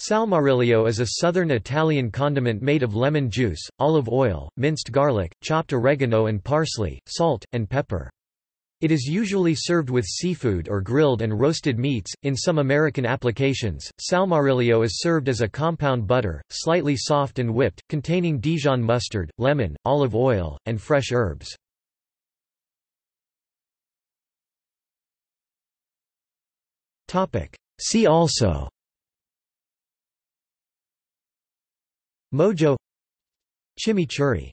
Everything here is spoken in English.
Salmoriglio is a southern Italian condiment made of lemon juice, olive oil, minced garlic, chopped oregano and parsley, salt, and pepper. It is usually served with seafood or grilled and roasted meats. In some American applications, salmoriglio is served as a compound butter, slightly soft and whipped, containing Dijon mustard, lemon, olive oil, and fresh herbs. See also Mojo Chimichurri